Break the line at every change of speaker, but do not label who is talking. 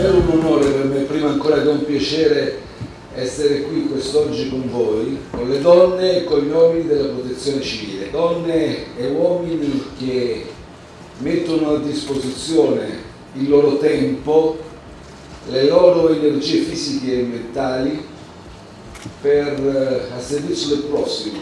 è un onore per me, prima ancora che un piacere essere qui quest'oggi con voi, con le donne e con gli uomini della protezione civile, donne e uomini che mettono a disposizione il loro tempo, le loro energie fisiche e mentali per, eh, a servizio del prossimo,